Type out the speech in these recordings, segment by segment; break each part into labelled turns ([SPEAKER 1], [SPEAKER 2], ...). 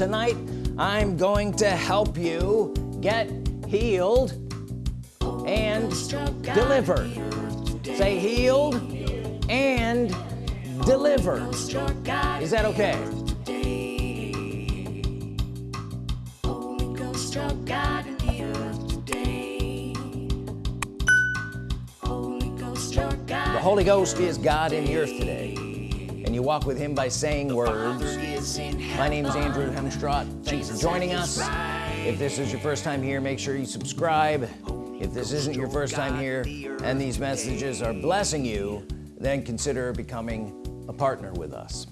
[SPEAKER 1] tonight I'm going to help you get healed and delivered. Say healed and delivered. Is that okay? The Holy Ghost is God in the earth today you walk with him by saying words. My name is Andrew Hemstrott thanks for joining us. if this is your first time here make sure you subscribe. If this isn't your first time here and these messages are blessing you then consider becoming a partner with us.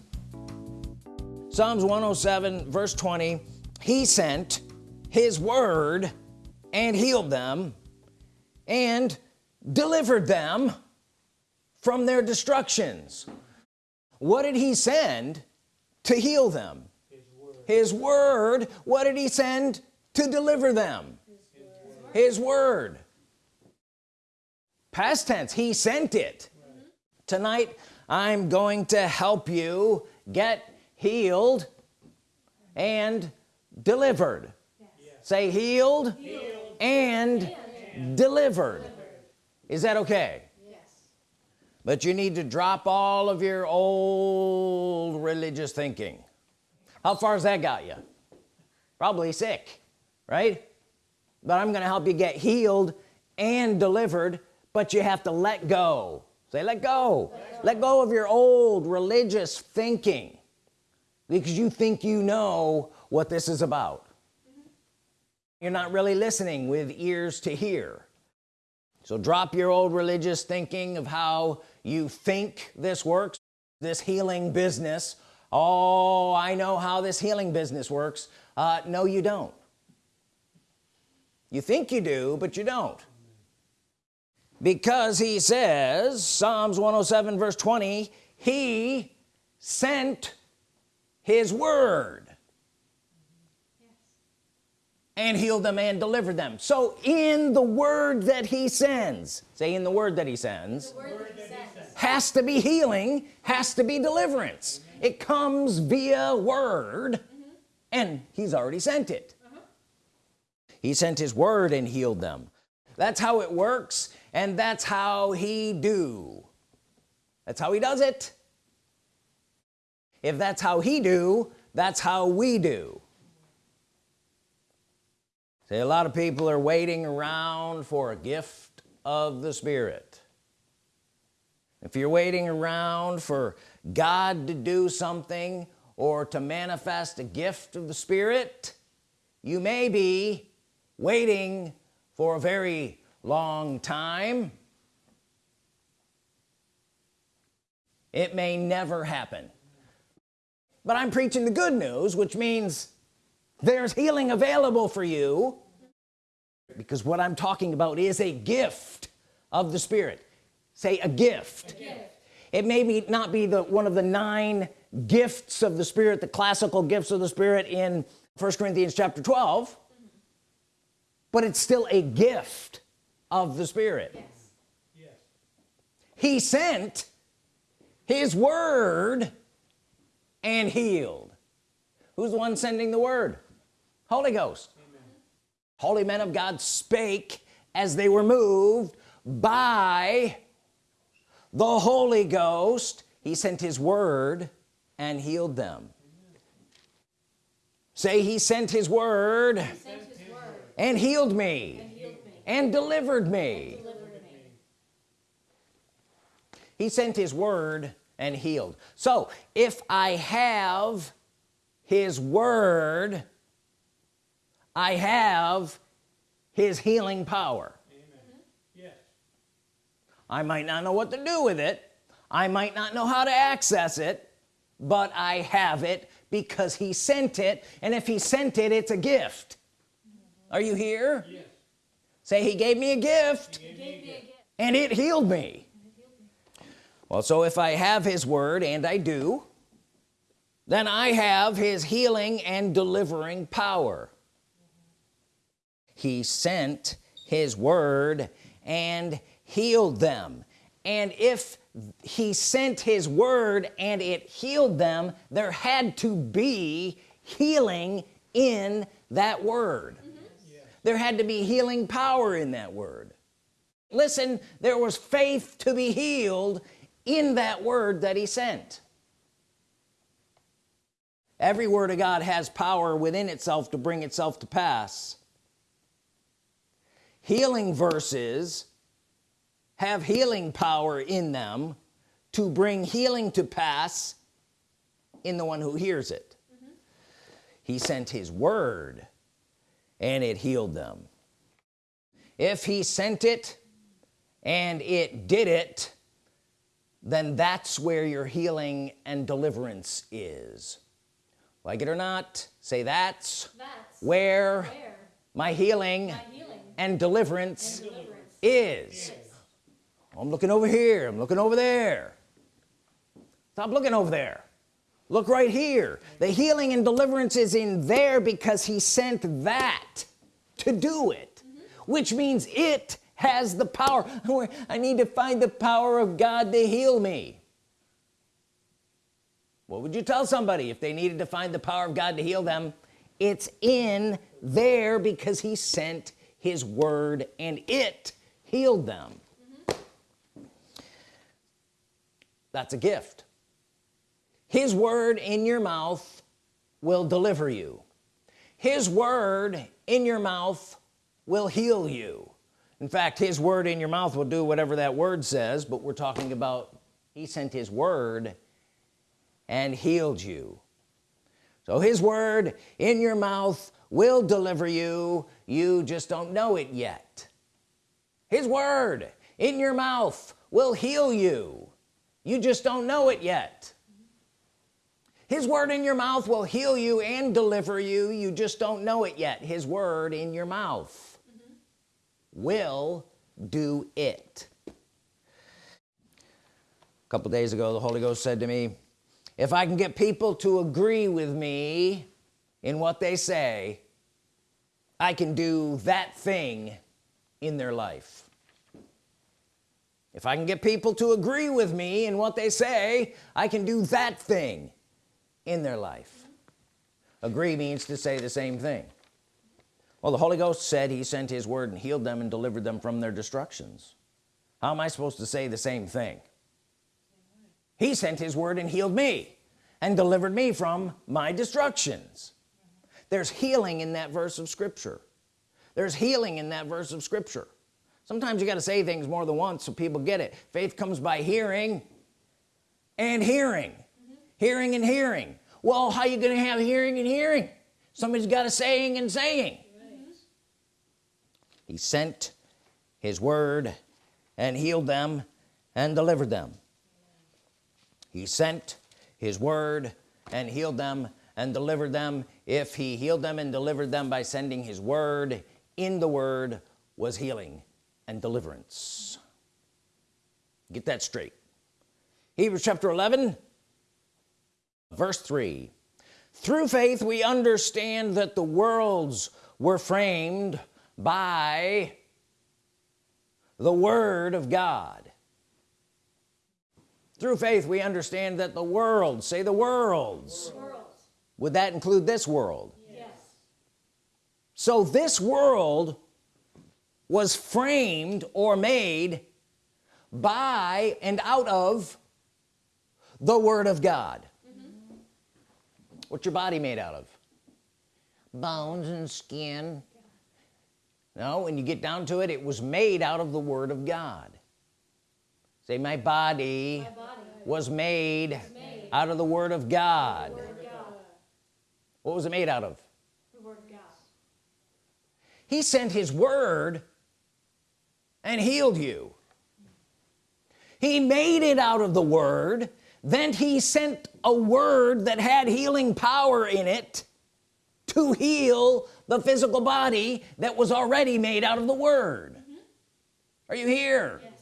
[SPEAKER 1] Psalms 107 verse 20 he sent his word and healed them and delivered them from their destructions what did he send to heal them his word, his word. what did he send to deliver them his word, his word. past tense he sent it right. tonight I'm going to help you get healed and delivered yes. say healed, healed. And, and, delivered. delivered is that okay but you need to drop all of your old religious thinking. How far has that got you? Probably sick right? But I'm gonna help you get healed and delivered but you have to let go. Say let go. Let, let go of your old religious thinking because you think you know what this is about. You're not really listening with ears to hear so drop your old religious thinking of how you think this works this healing business. Oh I know how this healing business works. Uh, no you don't. You think you do but you don't. Because he says Psalms 107 verse 20 he sent his word and healed them and delivered them so in the word that he sends say in the word that he sends, that he sends. has to be healing has to be deliverance mm -hmm. it comes via word mm -hmm. and he's already sent it uh -huh. he sent his word and healed them that's how it works and that's how he do that's how he does it if that's how he do that's how we do say a lot of people are waiting around for a gift of the Spirit. If you're waiting around for God to do something or to manifest a gift of the Spirit you may be waiting for a very long time. It may never happen. But I'm preaching the good news which means there's healing available for you because what I'm talking about is a gift of the Spirit say a gift, a gift. it may be not be the one of the nine gifts of the Spirit the classical gifts of the Spirit in 1 Corinthians chapter 12 but it's still a gift of the Spirit yes. Yes. he sent his word and healed who's the one sending the word Holy Ghost Amen. holy men of God spake as they were moved by the Holy Ghost he sent his word and healed them say he sent his word, sent his word and, healed me, and healed me and delivered me, and delivered me. he sent his word and healed so if I have his word I have his healing power. Yes. I might not know what to do with it. I might not know how to access it but I have it because he sent it. And if he sent it it's a gift. Are you here? Yes. say he gave me a gift, me a gift. and it healed me. Well so if I have his word and I do then I have his healing and delivering power he sent his word and healed them. And if he sent his word and it healed them there had to be healing in that word. Mm -hmm. there had to be healing power in that word. Listen there was faith to be healed in that word that he sent. Every word of God has power within itself to bring itself to pass healing verses have healing power in them to bring healing to pass in the one who hears it mm -hmm. he sent his word and it healed them if he sent it and it did it then that's where your healing and deliverance is like it or not say that's, that's where, where my, healing my healing and deliverance, and deliverance is. Yes. I'm looking over here. I'm looking over there. Stop looking over there. Look right here. The healing and deliverance is in there because he sent that to do it mm -hmm. which means it has the power. I need to find the power of God to heal me. What would you tell somebody if they needed to find the power of God to heal them? It's in there because he sent his word and it healed them. Mm -hmm. that's a gift. His word in your mouth will deliver you. His word in your mouth will heal you. In fact his word in your mouth will do whatever that word says but we're talking about he sent his word and healed you. So his word in your mouth will deliver you. You just don't know it yet. His word in your mouth will heal you. You just don't know it yet. His word in your mouth will heal you and deliver you. You just don't know it yet. His word in your mouth mm -hmm. will do it. A couple days ago the Holy Ghost said to me if I can get people to agree with me in what they say I can do that thing in their life. If I can get people to agree with me in what they say I can do that thing in their life. Agree means to say the same thing. Well the Holy Ghost said he sent his word and healed them and delivered them from their destructions. How am I supposed to say the same thing? He sent his word and healed me and delivered me from my destructions there's healing in that verse of Scripture. There's healing in that verse of Scripture. Sometimes you got to say things more than once so people get it. Faith comes by hearing and hearing. Mm -hmm. hearing and hearing. Well how you gonna have hearing and hearing? Somebody's got a saying and saying. He sent his word and healed them and delivered them. He sent his word and healed them and delivered them if he healed them and delivered them by sending his word in the word was healing and deliverance. Get that straight. Hebrews chapter 11 verse 3 through faith we understand that the worlds were framed by the Word of God. Through faith we understand that the world say the worlds, would that include this world yes. so this world was framed or made by and out of the Word of God mm -hmm. what's your body made out of bones and skin no when you get down to it it was made out of the Word of God say my body, my body was, made was made out of the Word of God, word of God. What was it made out of? The Word of God. He sent his word and healed you. He made it out of the word then he sent a word that had healing power in it to heal the physical body that was already made out of the word. Mm -hmm. are you here? Yes.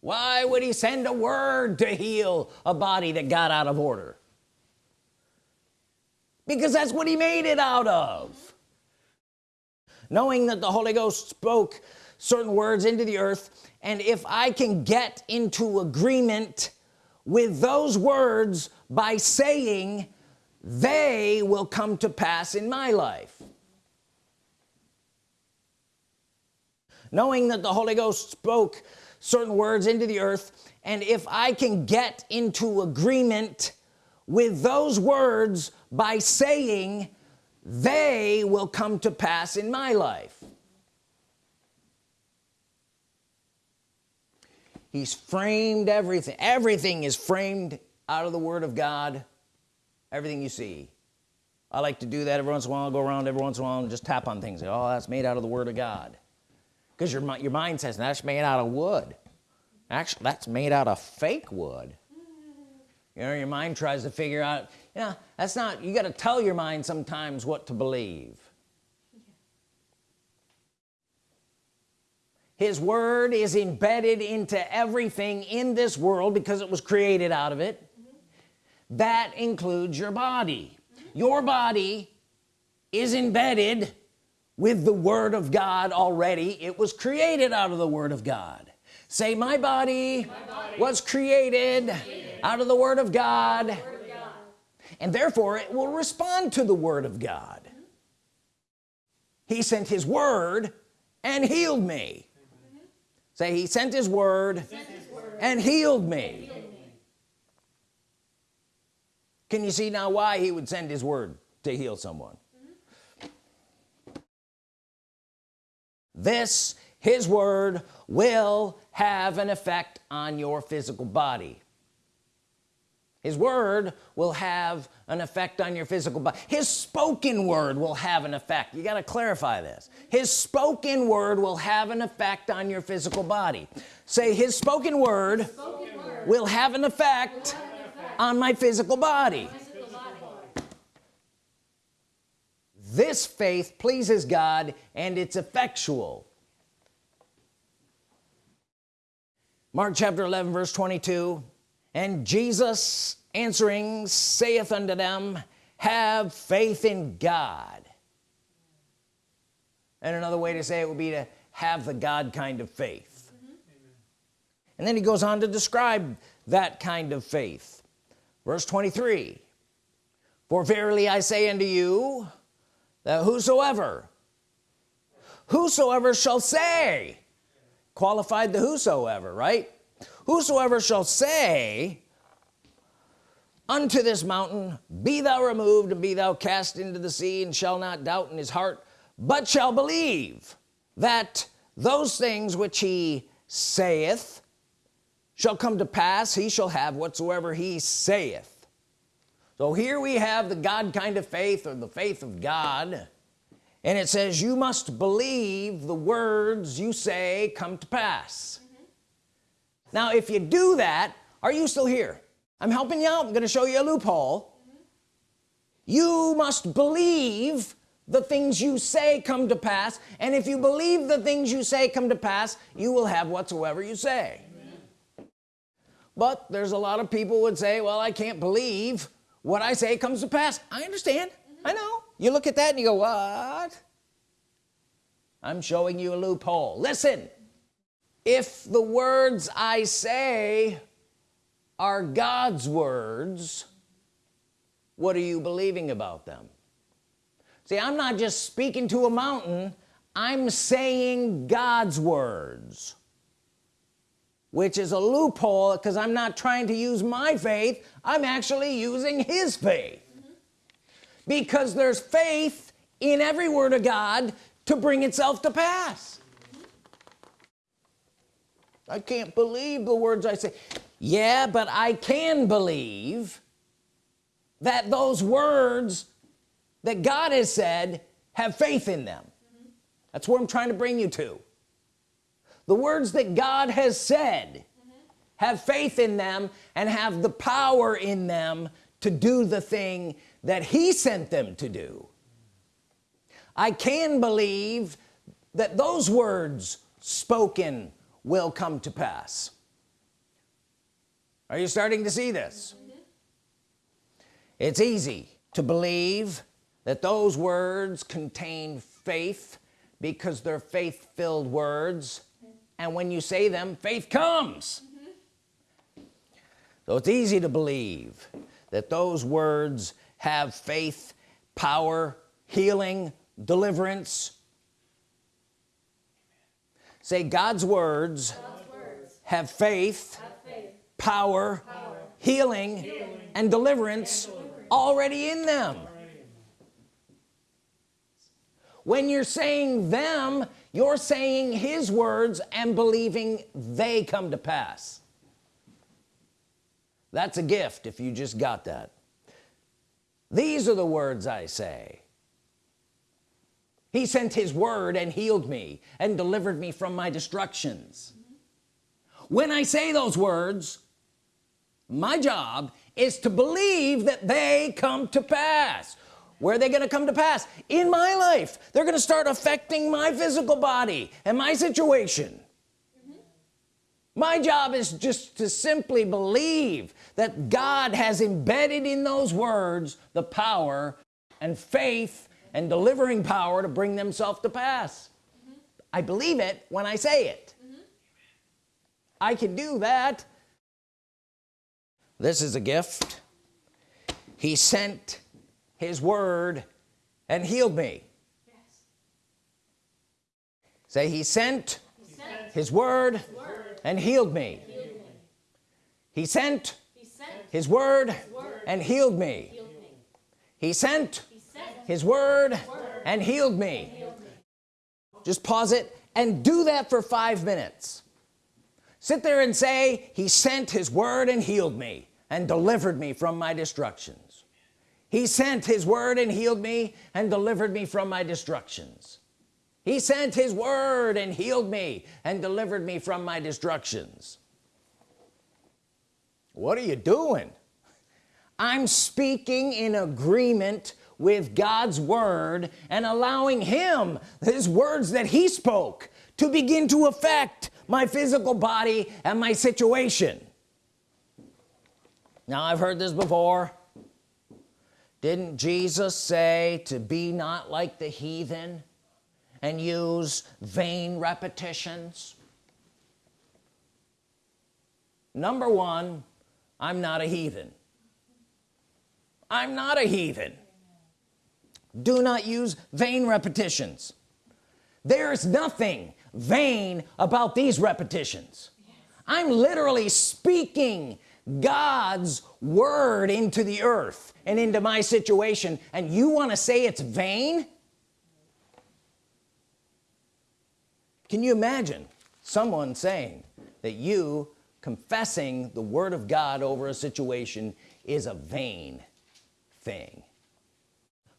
[SPEAKER 1] Why would he send a word to heal a body that got out of order because that's what he made it out of. Knowing that the Holy Ghost spoke certain words into the earth and if I can get into agreement with those words by saying they will come to pass in my life. Knowing that the Holy Ghost spoke certain words into the earth and if I can get into agreement with those words by saying they will come to pass in my life. He's framed everything. Everything is framed out of the Word of God. Everything you see. I like to do that every once in a while. I'll go around every once in a while and just tap on things. Oh that's made out of the Word of God. Because your, your mind says that's made out of wood. Actually that's made out of fake wood. You know your mind tries to figure out know that's not you got to tell your mind sometimes what to believe his word is embedded into everything in this world because it was created out of it mm -hmm. that includes your body mm -hmm. your body is embedded with the Word of God already it was created out of the Word of God say my body, my body was created, created, out of the Word of God, Word of God. And therefore it will respond to the Word of God. He sent his word and healed me. Say he sent his word, and healed me. Can you see now why he would send his word to heal someone? This his word will have an effect on your physical body his word will have an effect on your physical body. His spoken word will have an effect. You got to clarify this. His spoken word will have an effect on your physical body. Say his spoken word, spoken word will have an effect, have an effect on my physical body. This faith pleases God and it's effectual. Mark chapter 11 verse 22 and Jesus answering saith unto them have faith in God. And another way to say it would be to have the God kind of faith. Mm -hmm. and then he goes on to describe that kind of faith. Verse 23 for verily I say unto you that whosoever whosoever shall say qualified the whosoever right whosoever shall say unto this mountain be thou removed and be thou cast into the sea and shall not doubt in his heart but shall believe that those things which he saith shall come to pass he shall have whatsoever he saith so here we have the God kind of faith or the faith of God and it says you must believe the words you say come to pass. Now if you do that are you still here? I'm helping you out. I'm gonna show you a loophole. Mm -hmm. you must believe the things you say come to pass and if you believe the things you say come to pass you will have whatsoever you say. But there's a lot of people would say well I can't believe what I say comes to pass. I understand. Mm -hmm. I know. You look at that and you go what? I'm showing you a loophole. Listen if the words I say are God's words what are you believing about them see I'm not just speaking to a mountain I'm saying God's words which is a loophole because I'm not trying to use my faith I'm actually using his faith because there's faith in every word of God to bring itself to pass. I can't believe the words I say. Yeah but I can believe that those words that God has said have faith in them. That's where I'm trying to bring you to. The words that God has said mm -hmm. have faith in them and have the power in them to do the thing that he sent them to do. I can believe that those words spoken will come to pass. Are you starting to see this? It's easy to believe that those words contain faith because they're faith-filled words. And when you say them faith comes. So it's easy to believe that those words have faith power healing deliverance say God's words, God's words. Have, faith, have faith power, power. Healing, healing, and deliverance, and deliverance. already in them when you're saying them you're saying his words and believing they come to pass that's a gift if you just got that these are the words I say he sent his word and healed me and delivered me from my destructions. When I say those words my job is to believe that they come to pass. Where are they gonna come to pass? In my life. They're gonna start affecting my physical body and my situation. Mm -hmm. my job is just to simply believe that God has embedded in those words the power and faith and delivering power to bring themselves to pass mm -hmm. I believe it when I say it mm -hmm. I can do that this is a gift he sent his word and healed me yes. say he sent, he sent his, word his word and healed me, healed me. He, sent he sent his word, his word and healed me, healed me. He sent his word, and healed me. just pause it and do that for five minutes. Sit there and say he sent his word and healed me and delivered me from my destructions. He sent his word and healed me and delivered me from my destructions. He sent his word and healed me and delivered me from my destructions. What are you doing? I'm speaking in agreement with God's Word and allowing him his words that he spoke to begin to affect my physical body and my situation. Now I've heard this before. Didn't Jesus say to be not like the heathen and use vain repetitions? Number one I'm not a heathen. I'm not a heathen do not use vain repetitions. There's nothing vain about these repetitions. I'm literally speaking God's word into the earth and into my situation and you want to say it's vain? Can you imagine someone saying that you confessing the Word of God over a situation is a vain thing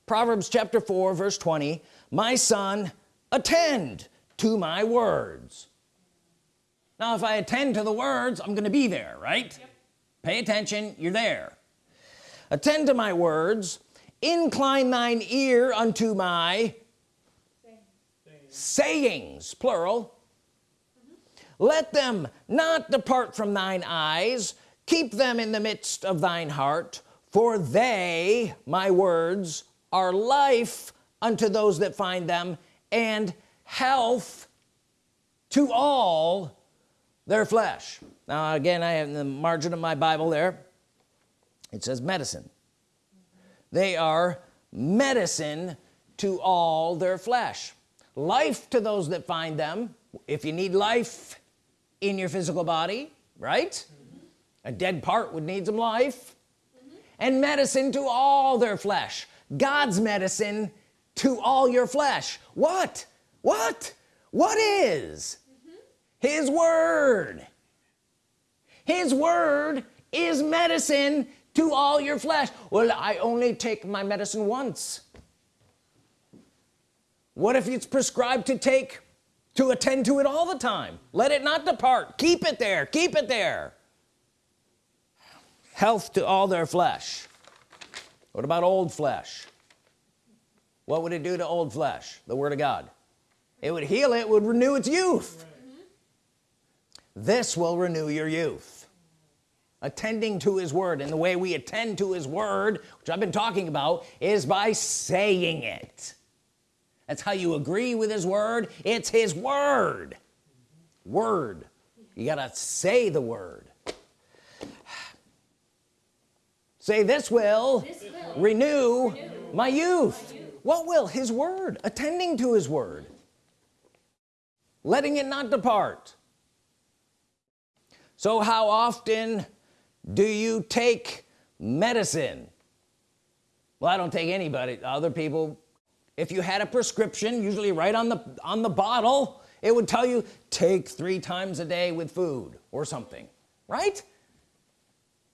[SPEAKER 1] Proverbs chapter 4 verse 20 my son attend to my words. Now if I attend to the words I'm gonna be there right? Yep. pay attention you're there. Attend to my words incline thine ear unto my sayings, sayings plural. Mm -hmm. let them not depart from thine eyes keep them in the midst of thine heart for they my words are life unto those that find them and health to all their flesh. Now again I have in the margin of my Bible there. It says medicine. They are medicine to all their flesh. Life to those that find them. If you need life in your physical body right? Mm -hmm. a dead part would need some life. Mm -hmm. and medicine to all their flesh God's medicine to all your flesh. What? What? What is? Mm -hmm. his word. His word is medicine to all your flesh. Well I only take my medicine once. What if it's prescribed to take to attend to it all the time? Let it not depart. Keep it there. Keep it there. Health to all their flesh what about old flesh? What would it do to old flesh? The Word of God. It would heal it would renew its youth. This will renew your youth. Attending to his word and the way we attend to his word which I've been talking about is by saying it. That's how you agree with his word. It's his word. Word. You gotta say the word say this will,
[SPEAKER 2] This will
[SPEAKER 1] renew,
[SPEAKER 2] renew
[SPEAKER 1] my youth
[SPEAKER 2] my youth.
[SPEAKER 1] what will his word attending to his word letting it not depart? So how often do you take medicine? Well I don't take anybody other people if you had a prescription usually right on the on the bottle it would tell you take three times a day with food or something right?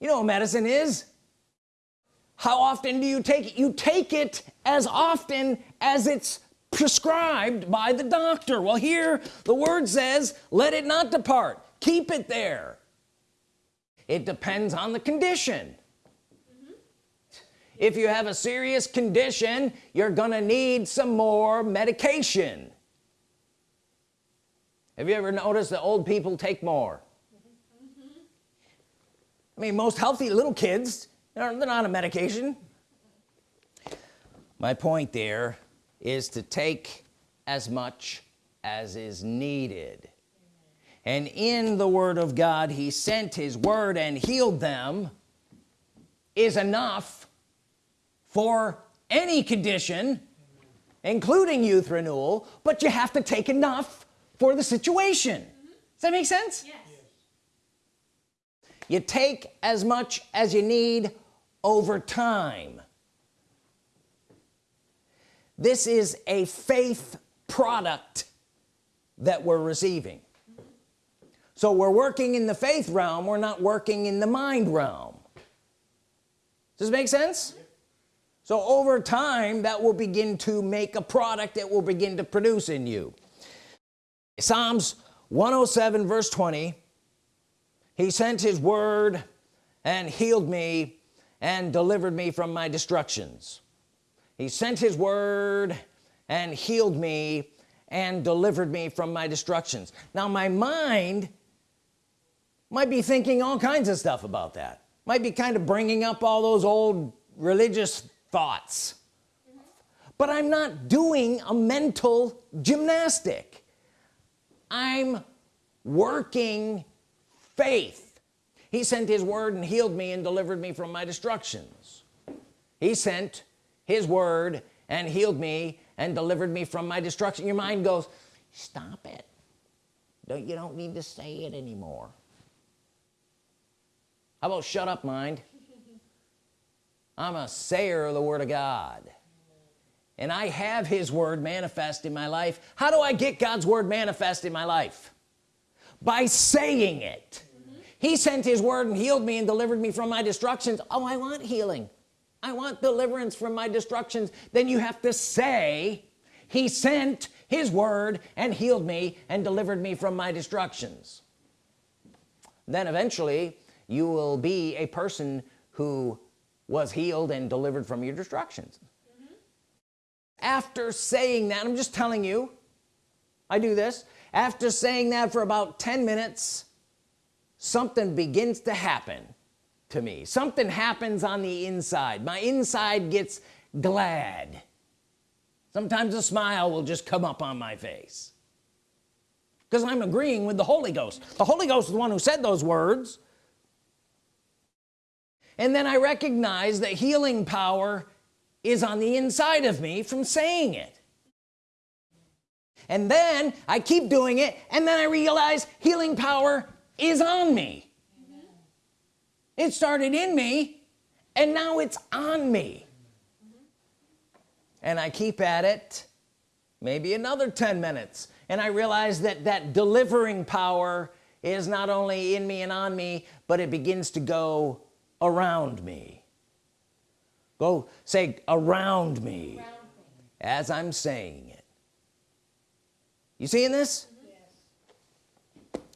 [SPEAKER 1] You know what medicine is how often do you take it? You take it as often as it's prescribed by the doctor. Well here the word says let it not depart. Keep it there. It depends on the condition. Mm-hmm. If you have a serious condition you're gonna need some more medication. Have you ever noticed that old people take more? Mm-hmm. I mean most healthy little kids they're, they're not on medication. My point there is to take as much as is needed. And in the Word of God he sent his word and healed them is enough for any condition including youth renewal but you have to take enough for the situation. Does that make sense?
[SPEAKER 2] Yes.
[SPEAKER 1] you take as much as you need over time. This is a faith product that we're receiving. So we're working in the faith realm we're not working in the mind realm. Does it make sense? So over time that will begin to make a product that will begin to produce in you. Psalms 107 verse 20 he sent his word and healed me and delivered me from my destructions. He sent his word and healed me and delivered me from my destructions. Now my mind might be thinking all kinds of stuff about that. Might be kind of bringing up all those old religious thoughts. But I'm not doing a mental gymnastic. I'm working faith he sent his word and healed me and delivered me from my destructions. He sent his word and healed me and delivered me from my destruction. Your mind goes stop it. Don't you don't need to say it anymore. How about shut up mind? I'm a sayer of the Word of God. And I have his word manifest in my life. How do I get God's word manifest in my life? By saying it he sent his word and healed me and delivered me from my destructions. Oh I want healing. I want deliverance from my destructions. Then you have to say he sent his word and healed me and delivered me from my destructions. Then eventually you will be a person who was healed and delivered from your destructions. Mm-hmm. After saying that I'm just telling you I do this. After saying that for about 10 minutes something begins to happen to me. Something happens on the inside. My inside gets glad. Sometimes a smile will just come up on my face. Because I'm agreeing with the Holy Ghost. The Holy Ghost is the one who said those words. And then I recognize that healing power is on the inside of me from saying it. And then I keep doing it and then I realize healing power is on me. It started in me and now it's on me. And I keep at it maybe another 10 minutes and I realize that that delivering power is not only in me and on me but it begins to go around me. Go say around me
[SPEAKER 2] Around me.
[SPEAKER 1] as I'm saying it. You seeing this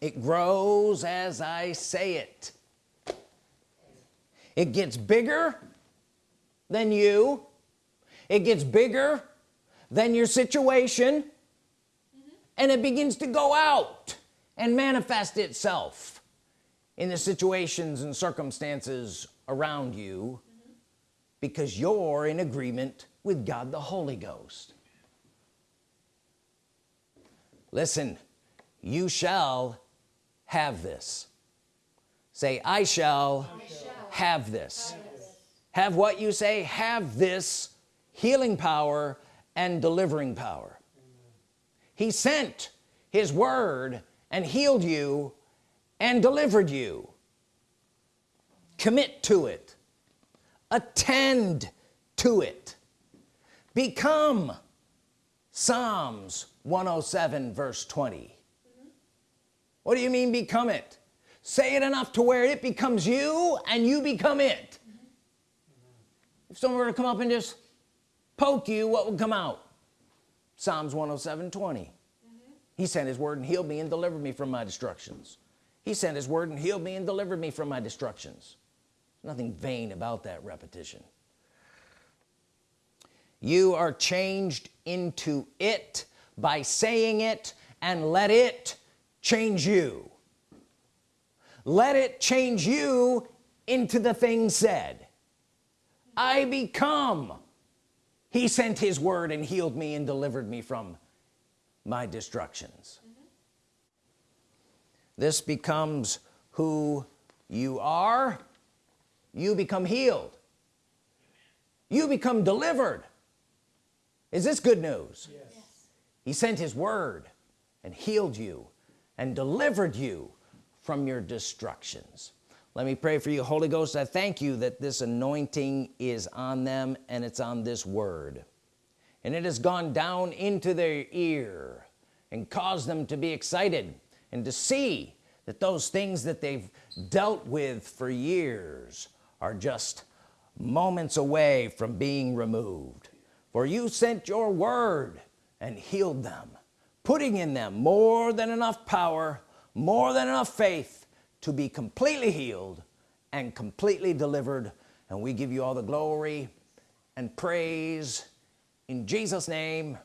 [SPEAKER 1] it grows as I say it. It gets bigger than you. It gets bigger than your situation. Mm-hmm. And it begins to go out and manifest itself in the situations and circumstances around you mm-hmm. because you're in agreement with God the Holy Ghost. Listen you shall have this. Say I shall,
[SPEAKER 2] I shall
[SPEAKER 1] have this.
[SPEAKER 2] Have
[SPEAKER 1] what you say? Have this healing power and delivering power. He sent his word and healed you and delivered you. Commit to it. Attend to it. Become Psalms 107 verse 20 mm -hmm. What do you mean become it? Say it enough to where it becomes you and you become it. If someone were to come up and just poke you what would come out? Psalms 107 20 mm -hmm. he sent his word and healed me and delivered me from my destructions. He sent his word and healed me and delivered me from my destructions. Nothing vain about that repetition. You are changed into it by saying it and let it change you. Let it change you into the thing said. I become. He sent his word and healed me and delivered me from my destructions. Mm -hmm. this becomes who you are. You become healed. You become delivered. Is this good news? Yes. he sent his word and healed you and delivered you from your destructions. Let me pray for you Holy Ghost. I thank you that this anointing is on them and it's on this word. And it has gone down into their ear and caused them to be excited and to see that those things that they've dealt with for years are just moments away from being removed. For you sent your word and healed them putting in them more than enough power more than enough faith to be completely healed and completely delivered and we give you all the glory and praise in Jesus name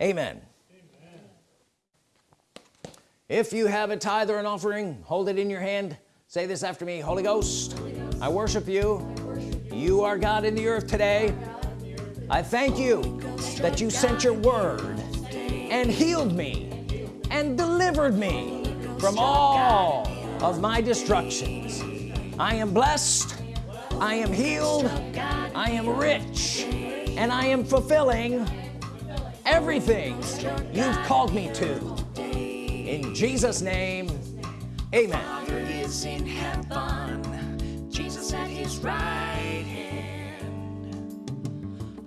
[SPEAKER 1] amen, amen. if you have a tithe or an offering hold it in your hand say this after me Holy Ghost, Holy Ghost. I, worship you. I worship you you are God in the earth today I thank you that you sent your word and healed me and delivered me from all of my destructions. I am blessed I am healed I am rich and I am fulfilling everything you've called me to. In Jesus name amen. Is in heaven Jesus at his right hand.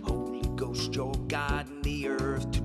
[SPEAKER 1] Holy Ghost your God in the earth